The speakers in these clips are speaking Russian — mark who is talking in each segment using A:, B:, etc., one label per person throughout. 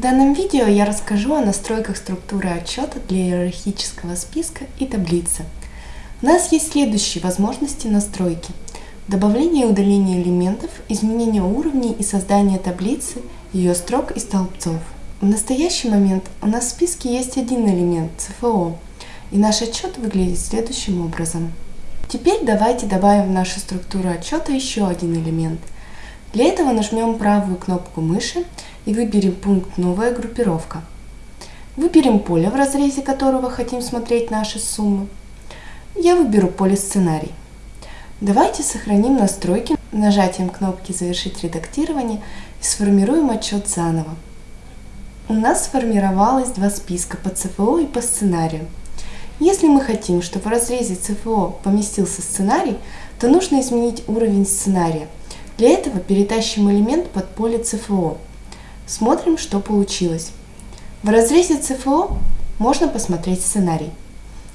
A: В данном видео я расскажу о настройках структуры отчета для иерархического списка и таблицы. У нас есть следующие возможности настройки. Добавление и удаление элементов, изменение уровней и создание таблицы, ее строк и столбцов. В настоящий момент у нас в списке есть один элемент – ЦФО, и наш отчет выглядит следующим образом. Теперь давайте добавим в нашу структуру отчета еще один элемент. Для этого нажмем правую кнопку мыши и выберем пункт «Новая группировка». Выберем поле, в разрезе которого хотим смотреть наши суммы. Я выберу поле «Сценарий». Давайте сохраним настройки нажатием кнопки «Завершить редактирование» и сформируем отчет заново. У нас сформировалось два списка по ЦФО и по сценарию. Если мы хотим, чтобы в разрезе ЦФО поместился сценарий, то нужно изменить уровень сценария. Для этого перетащим элемент под поле ЦФО. Смотрим, что получилось. В разрезе ЦФО можно посмотреть сценарий.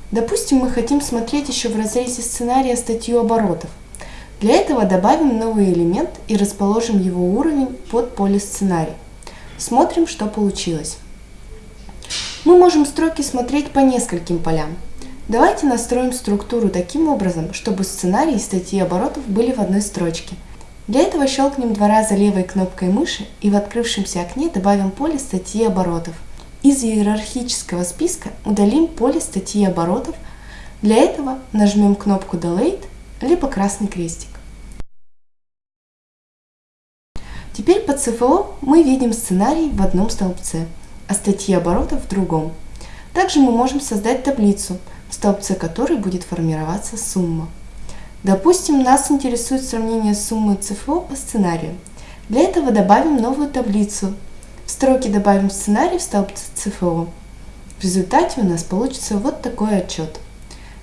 A: Допустим, мы хотим смотреть еще в разрезе сценария статью оборотов. Для этого добавим новый элемент и расположим его уровень под поле сценарий. Смотрим, что получилось. Мы можем строки смотреть по нескольким полям. Давайте настроим структуру таким образом, чтобы сценарий и статьи оборотов были в одной строчке. Для этого щелкнем два раза левой кнопкой мыши и в открывшемся окне добавим поле статьи оборотов. Из иерархического списка удалим поле статьи оборотов. Для этого нажмем кнопку Delete либо красный крестик. Теперь по ЦФО мы видим сценарий в одном столбце а статьи оборотов в другом. Также мы можем создать таблицу, в столбце которой будет формироваться сумма. Допустим, нас интересует сравнение суммы ЦФО по сценарию. Для этого добавим новую таблицу. В строке добавим сценарий в столбце ЦФО. В результате у нас получится вот такой отчет.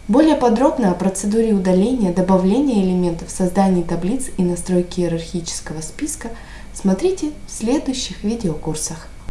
A: Более подробно о процедуре удаления, добавления элементов, создании таблиц и настройки иерархического списка смотрите в следующих видеокурсах.